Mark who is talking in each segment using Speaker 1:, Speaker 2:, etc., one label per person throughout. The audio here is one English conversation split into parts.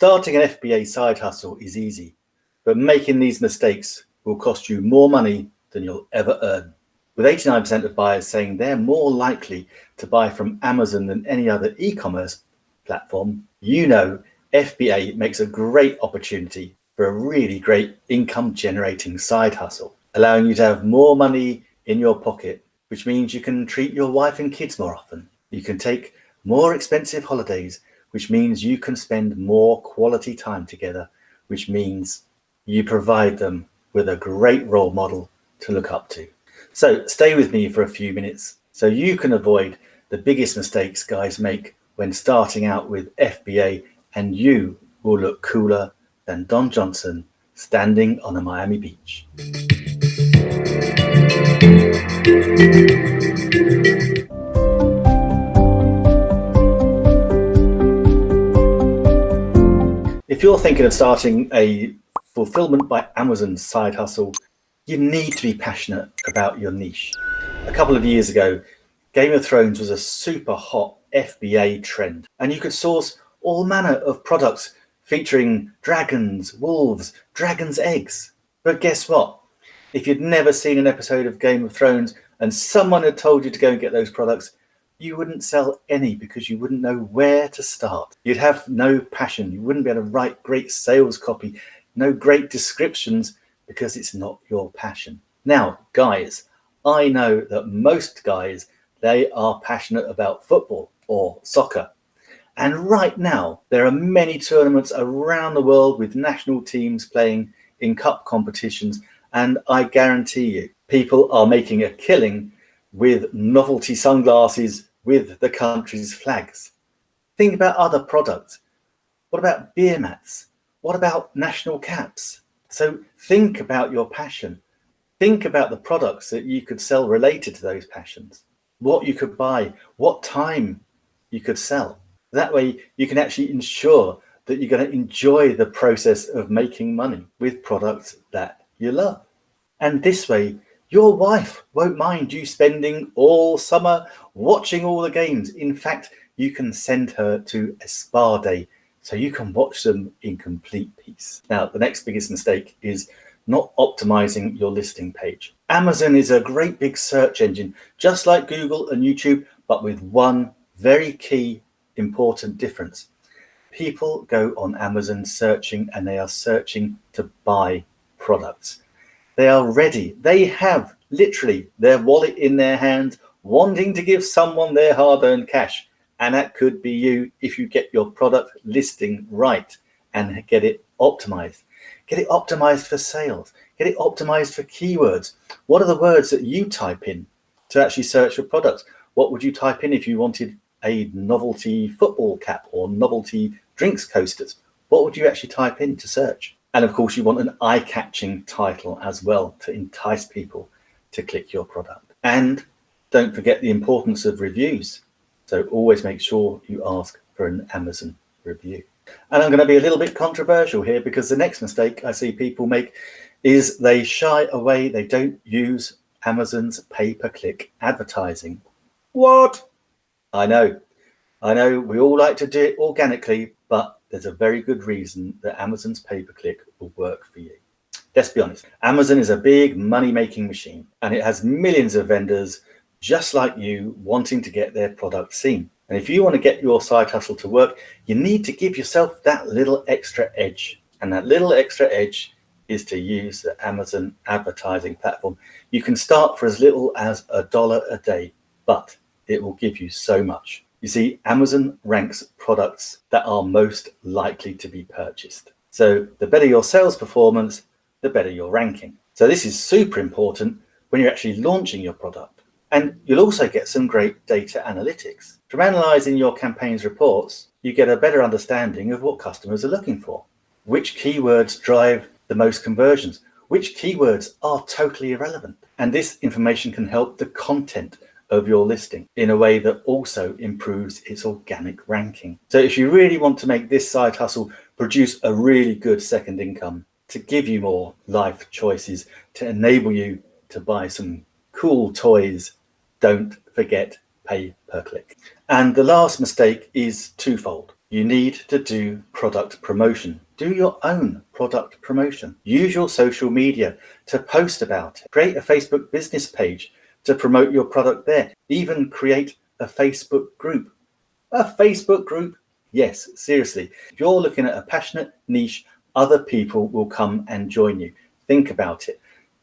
Speaker 1: Starting an FBA side hustle is easy, but making these mistakes will cost you more money than you'll ever earn. With 89% of buyers saying they're more likely to buy from Amazon than any other e-commerce platform, you know FBA makes a great opportunity for a really great income generating side hustle, allowing you to have more money in your pocket, which means you can treat your wife and kids more often. You can take more expensive holidays which means you can spend more quality time together, which means you provide them with a great role model to look up to. So stay with me for a few minutes so you can avoid the biggest mistakes guys make when starting out with FBA and you will look cooler than Don Johnson standing on a Miami beach. If you're thinking of starting a fulfillment by Amazon side hustle, you need to be passionate about your niche. A couple of years ago, Game of Thrones was a super hot FBA trend, and you could source all manner of products featuring dragons, wolves, dragon's eggs. But guess what? If you'd never seen an episode of Game of Thrones and someone had told you to go and get those products, you wouldn't sell any because you wouldn't know where to start. You'd have no passion. You wouldn't be able to write great sales copy, no great descriptions because it's not your passion. Now, guys, I know that most guys, they are passionate about football or soccer. And right now, there are many tournaments around the world with national teams playing in cup competitions. And I guarantee you, people are making a killing with novelty sunglasses with the country's flags. Think about other products. What about beer mats? What about national caps? So think about your passion. Think about the products that you could sell related to those passions, what you could buy, what time you could sell. That way you can actually ensure that you're going to enjoy the process of making money with products that you love. And this way your wife won't mind you spending all summer watching all the games. In fact, you can send her to a spa day so you can watch them in complete peace. Now, the next biggest mistake is not optimizing your listing page. Amazon is a great big search engine, just like Google and YouTube, but with one very key important difference. People go on Amazon searching and they are searching to buy products. They are ready. They have literally their wallet in their hand, wanting to give someone their hard-earned cash. And that could be you if you get your product listing right and get it optimized. Get it optimized for sales. Get it optimized for keywords. What are the words that you type in to actually search for products? What would you type in if you wanted a novelty football cap or novelty drinks coasters? What would you actually type in to search? And of course, you want an eye-catching title as well to entice people to click your product. And don't forget the importance of reviews. So always make sure you ask for an Amazon review. And I'm going to be a little bit controversial here because the next mistake I see people make is they shy away. They don't use Amazon's pay-per-click advertising. What? I know. I know we all like to do it organically, but there's a very good reason that Amazon's pay-per-click will work for you. Let's be honest, Amazon is a big money-making machine and it has millions of vendors just like you wanting to get their product seen. And if you want to get your side hustle to work, you need to give yourself that little extra edge. And that little extra edge is to use the Amazon advertising platform. You can start for as little as a dollar a day, but it will give you so much. You see, Amazon ranks products that are most likely to be purchased. So the better your sales performance, the better your ranking. So this is super important when you're actually launching your product. And you'll also get some great data analytics. From analyzing your campaign's reports, you get a better understanding of what customers are looking for. Which keywords drive the most conversions? Which keywords are totally irrelevant? And this information can help the content of your listing in a way that also improves its organic ranking. So if you really want to make this side hustle produce a really good second income, to give you more life choices, to enable you to buy some cool toys, don't forget pay per click. And the last mistake is twofold. You need to do product promotion. Do your own product promotion. Use your social media to post about it. Create a Facebook business page to promote your product there. Even create a Facebook group. A Facebook group? Yes, seriously. If you're looking at a passionate niche, other people will come and join you. Think about it.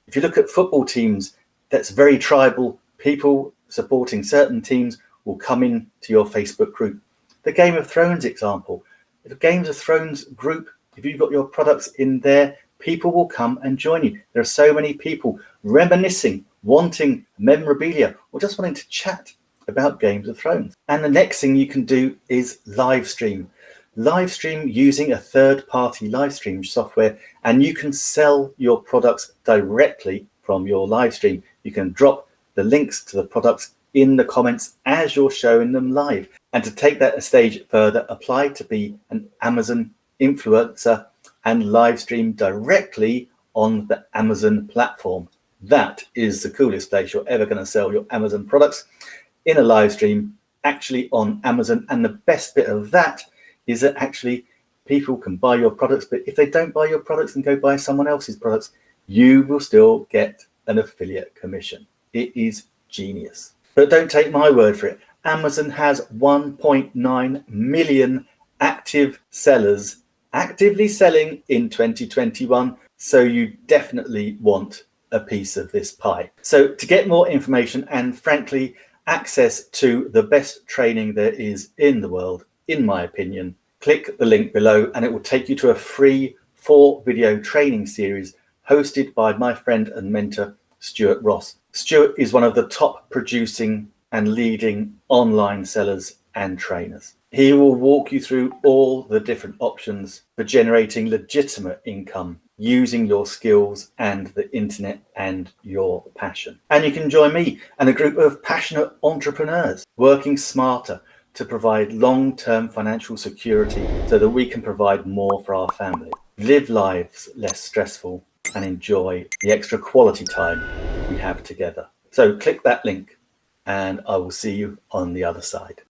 Speaker 1: If you look at football teams, that's very tribal. People supporting certain teams will come in to your Facebook group. The Game of Thrones example, the Games of Thrones group, if you've got your products in there, people will come and join you. There are so many people reminiscing, wanting memorabilia, or just wanting to chat about Games of Thrones. And the next thing you can do is live stream. Live stream using a third party live stream software, and you can sell your products directly from your live stream. You can drop the links to the products in the comments as you're showing them live. And to take that a stage further, apply to be an Amazon influencer and live stream directly on the Amazon platform. That is the coolest place you're ever going to sell your Amazon products in a live stream actually on Amazon. And the best bit of that is that actually people can buy your products, but if they don't buy your products and go buy someone else's products, you will still get an affiliate commission. It is genius. But don't take my word for it. Amazon has 1.9 million active sellers actively selling in 2021. So you definitely want a piece of this pie. So to get more information and frankly, access to the best training there is in the world, in my opinion, click the link below and it will take you to a free four video training series hosted by my friend and mentor, Stuart Ross. Stuart is one of the top producing and leading online sellers and trainers. He will walk you through all the different options for generating legitimate income using your skills and the internet and your passion. And you can join me and a group of passionate entrepreneurs working smarter to provide long-term financial security so that we can provide more for our family, live lives less stressful and enjoy the extra quality time we have together. So click that link and I will see you on the other side.